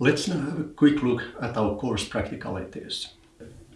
Let's now have a quick look at our course practicalities.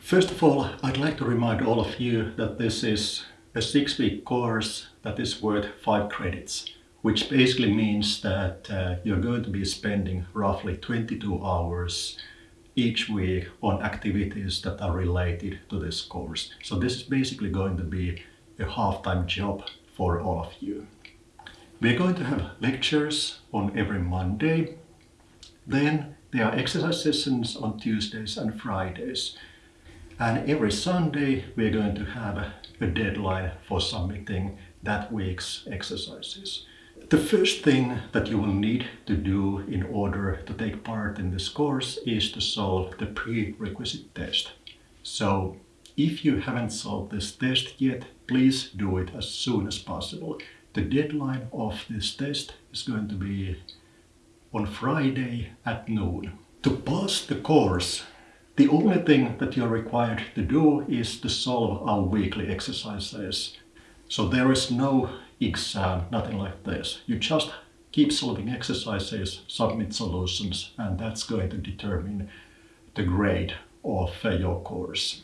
First of all, I'd like to remind all of you that this is a six-week course that is worth five credits, which basically means that uh, you're going to be spending roughly 22 hours each week on activities that are related to this course. So this is basically going to be a half-time job for all of you. We're going to have lectures on every Monday. Then there are exercise sessions on Tuesdays and Fridays. And every Sunday we're going to have a deadline for submitting that week's exercises. The first thing that you will need to do in order to take part in this course is to solve the prerequisite test. So if you haven't solved this test yet, please do it as soon as possible. The deadline of this test is going to be on Friday at noon. To pass the course, the only thing that you're required to do is to solve our weekly exercises. So there is no exam, nothing like this. You just keep solving exercises, submit solutions, and that's going to determine the grade of uh, your course.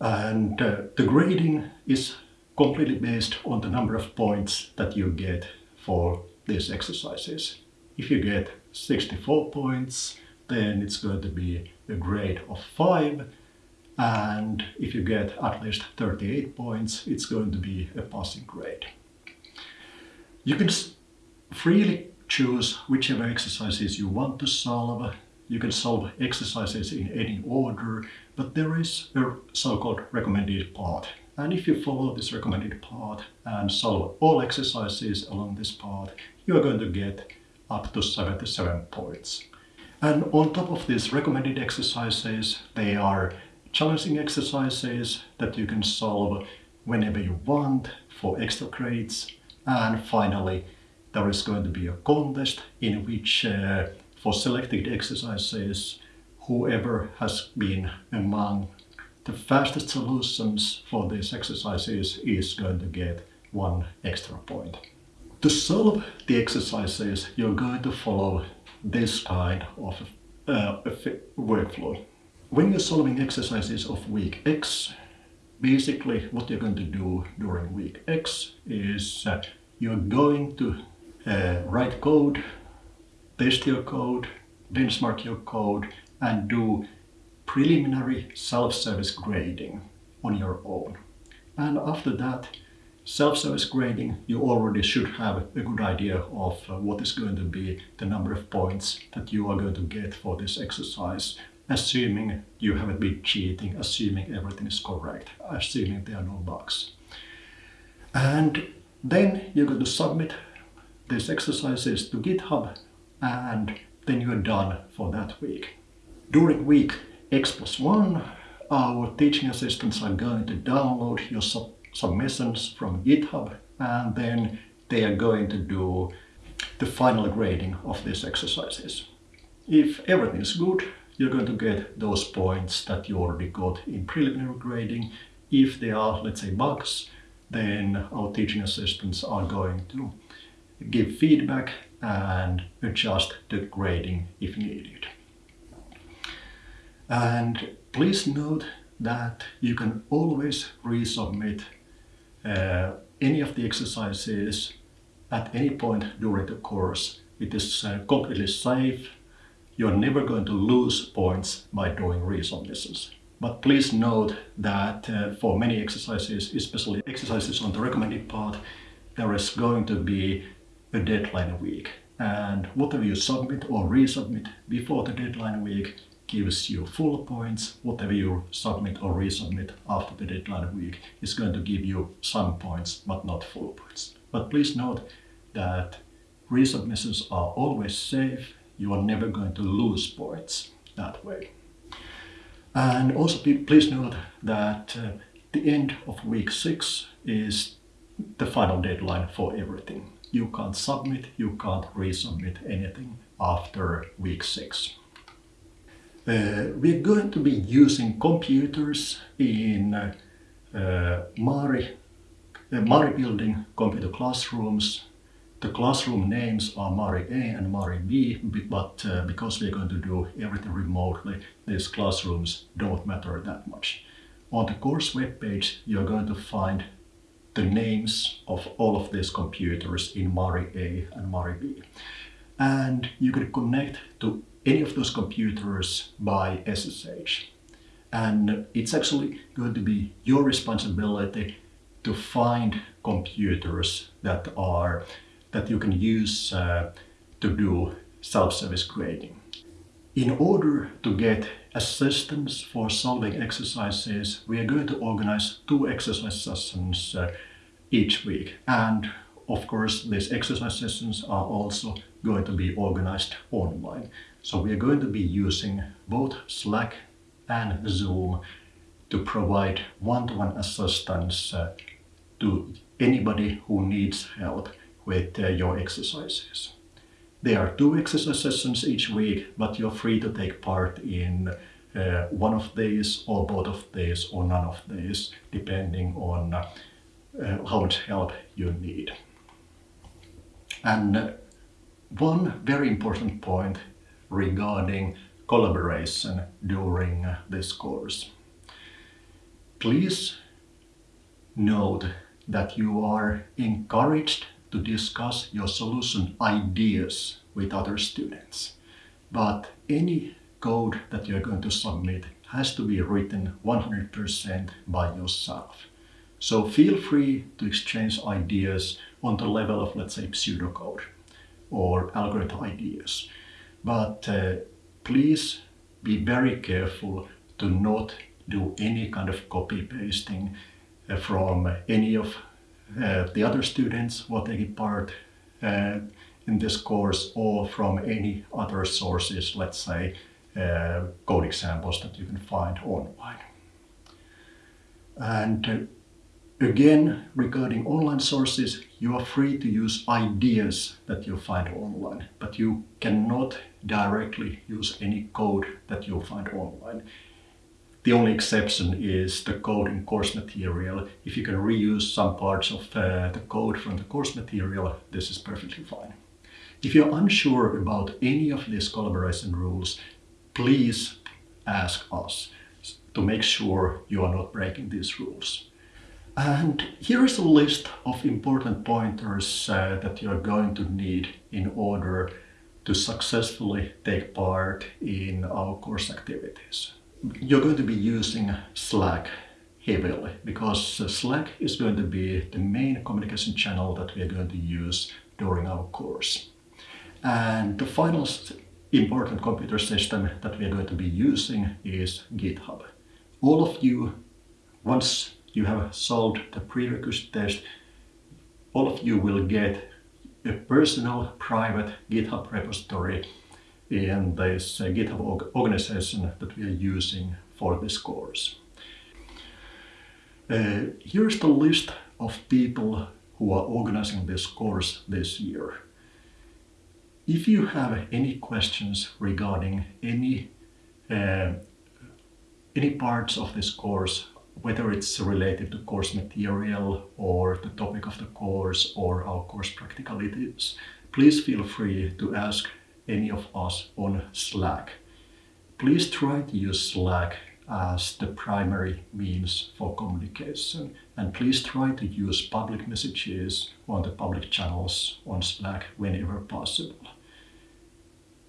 And uh, the grading is completely based on the number of points that you get for these exercises. If you get 64 points, then it's going to be a grade of 5 and if you get at least 38 points, it's going to be a passing grade. You can freely choose whichever exercises you want to solve. You can solve exercises in any order, but there is a so-called recommended path. And if you follow this recommended path and solve all exercises along this path, you are going to get up to 77 points. And on top of these recommended exercises, they are challenging exercises that you can solve whenever you want for extra grades. And finally, there is going to be a contest in which uh, for selected exercises, whoever has been among the fastest solutions for these exercises is going to get one extra point. To solve the exercises, you're going to follow this kind of uh, workflow. When you're solving exercises of week X, basically what you're going to do during week X is uh, you're going to uh, write code, test your code, benchmark your code and do preliminary self-service grading on your own. And after that, self-service grading, you already should have a good idea of uh, what is going to be the number of points that you are going to get for this exercise assuming you haven't been cheating, assuming everything is correct, assuming there are no bugs. And then you're going to submit these exercises to GitHub and then you're done for that week. During week X plus 1, our teaching assistants are going to download your sub submissions from GitHub and then they are going to do the final grading of these exercises. If everything is good, you're going to get those points that you already got in preliminary grading. If there are, let's say, bugs, then our teaching assistants are going to give feedback and adjust the grading if needed. And please note that you can always resubmit uh, any of the exercises at any point during the course. It is uh, completely safe you're never going to lose points by doing resubmissions. But please note that uh, for many exercises, especially exercises on the recommended part, there is going to be a deadline week. And whatever you submit or resubmit before the deadline week gives you full points. Whatever you submit or resubmit after the deadline week is going to give you some points, but not full points. But please note that resubmissions are always safe you are never going to lose points that way. And also please note that uh, the end of week six is the final deadline for everything. You can't submit, you can't resubmit anything after week six. Uh, we're going to be using computers in uh, uh, Maari, uh, Maari building computer classrooms The classroom names are Maari A and Maari B, but uh, because we're going to do everything remotely, these classrooms don't matter that much. On the course webpage, you're going to find the names of all of these computers in Maari A and Maari B. And you can connect to any of those computers by SSH. And it's actually going to be your responsibility to find computers that are that you can use uh, to do self-service grading. In order to get assistance for solving exercises, we are going to organize two exercise sessions uh, each week. And of course, these exercise sessions are also going to be organized online. So we are going to be using both Slack and Zoom to provide one-to-one -one assistance uh, to anybody who needs help with uh, your exercises. There are two exercise sessions each week, but you're free to take part in uh, one of these or both of these or none of these, depending on uh, how much help you need. And uh, one very important point regarding collaboration during this course. Please note that you are encouraged to discuss your solution ideas with other students. But any code that you're going to submit has to be written 100% by yourself. So feel free to exchange ideas on the level of, let's say, pseudocode or algorithm ideas. But uh, please be very careful to not do any kind of copy pasting uh, from any of uh, the other students who are taking part uh, in this course or from any other sources, let's say uh, code examples that you can find online. And again, regarding online sources, you are free to use ideas that you find online, but you cannot directly use any code that you find online. The only exception is the code in course material. If you can reuse some parts of uh, the code from the course material, this is perfectly fine. If you're unsure about any of these collaboration rules, please ask us to make sure you are not breaking these rules. And here is a list of important pointers uh, that you are going to need in order to successfully take part in our course activities you're going to be using Slack heavily because uh, Slack is going to be the main communication channel that we are going to use during our course. And the final important computer system that we are going to be using is GitHub. All of you, once you have solved the prerequisite test, all of you will get a personal private GitHub repository in this uh, GitHub organization that we are using for this course. Uh, here's the list of people who are organizing this course this year. If you have any questions regarding any uh, any parts of this course, whether it's related to course material or the topic of the course or our course practicalities, please feel free to ask any of us on Slack. Please try to use Slack as the primary means for communication and please try to use public messages on the public channels on Slack whenever possible.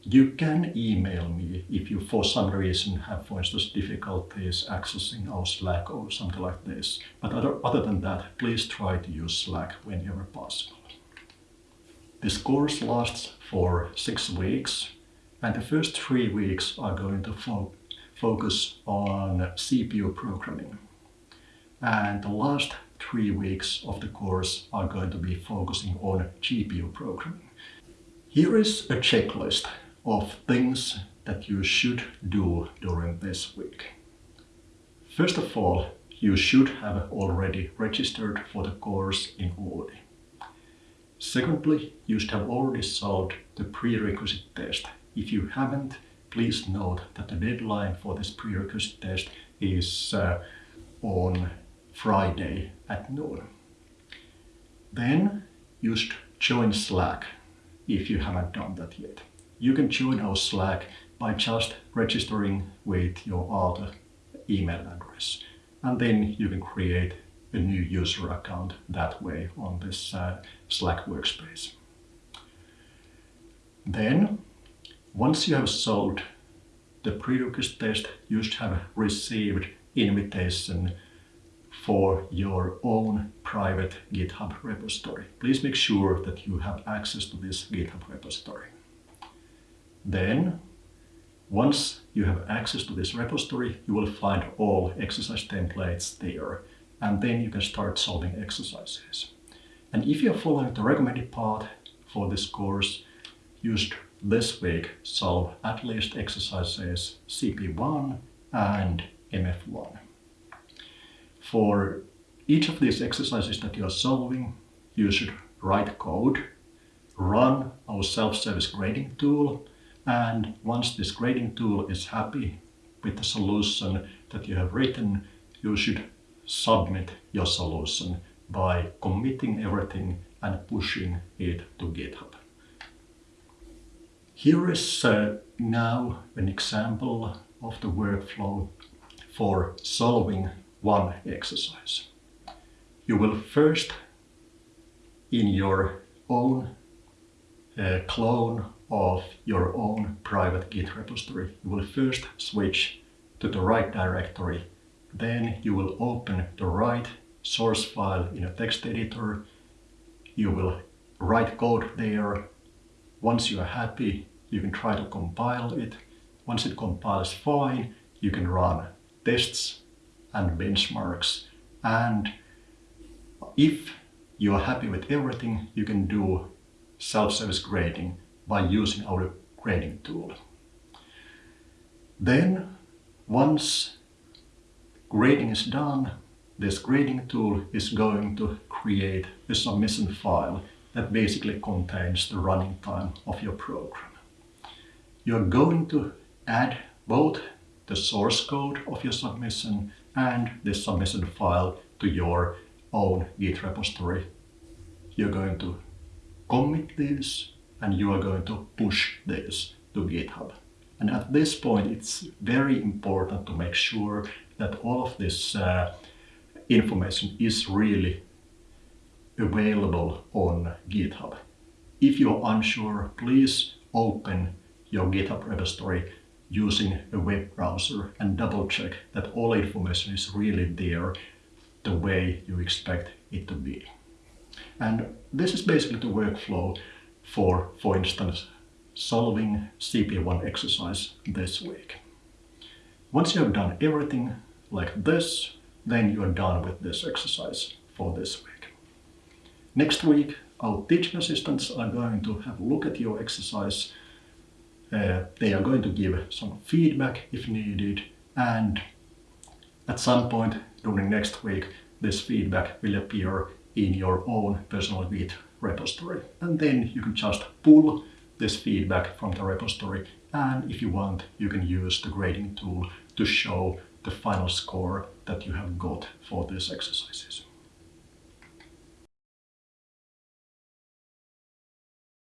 You can email me if you for some reason have for instance difficulties accessing our Slack or something like this. But other, than that, please try to use Slack whenever possible. This course lasts for six weeks and the first three weeks are going to fo focus on CPU programming. And the last three weeks of the course are going to be focusing on GPU programming. Here is a checklist of things that you should do during this week. First of all, you should have already registered for the course in Oodi. Secondly, you should have already solved the prerequisite test. If you haven't, please note that the deadline for this prerequisite test is uh, on Friday at noon. Then you should join Slack if you haven't done that yet. You can join our Slack by just registering with your other email address. And then you can create a new user account that way on this uh, Slack workspace. Then, once you have solved the prerequisite test, you should have received invitation for your own private GitHub repository. Please make sure that you have access to this GitHub repository. Then, once you have access to this repository, you will find all exercise templates there, and then you can start solving exercises. And if you're following the recommended path for this course, should this week solve at least exercises CP1 and MF1. For each of these exercises that you are solving, you should write code, run our self-service grading tool, and once this grading tool is happy with the solution that you have written, you should submit your solution by committing everything and pushing it to GitHub. Here is uh, now an example of the workflow for solving one exercise. You will first, in your own uh, clone of your own private Git repository, you will first switch to the right directory. Then you will open the right source file in a text editor. You will write code there. Once you are happy, you can try to compile it. Once it compiles fine, you can run tests and benchmarks. And if you are happy with everything, you can do self-service grading by using our grading tool. Then, once grading is done, this grading tool is going to create a submission file that basically contains the running time of your program. You're going to add both the source code of your submission and the submission file to your own Git repository. You're going to commit this and you are going to push this to GitHub. And at this point, it's very important to make sure that all of this uh, information is really available on GitHub. If you're unsure, please open your GitHub repository using a web browser and double check that all information is really there the way you expect it to be. And this is basically the workflow for, for instance, solving CP1 exercise this week. Once you have done everything like this, then you are done with this exercise for this week. Next week, our teaching assistants are going to have a look at your exercise. Uh, they are going to give some feedback if needed, and at some point during next week, this feedback will appear in your own personal Git repository. And then you can just pull this feedback from the repository and if you want you can use the grading tool to show the final score that you have got for these exercises.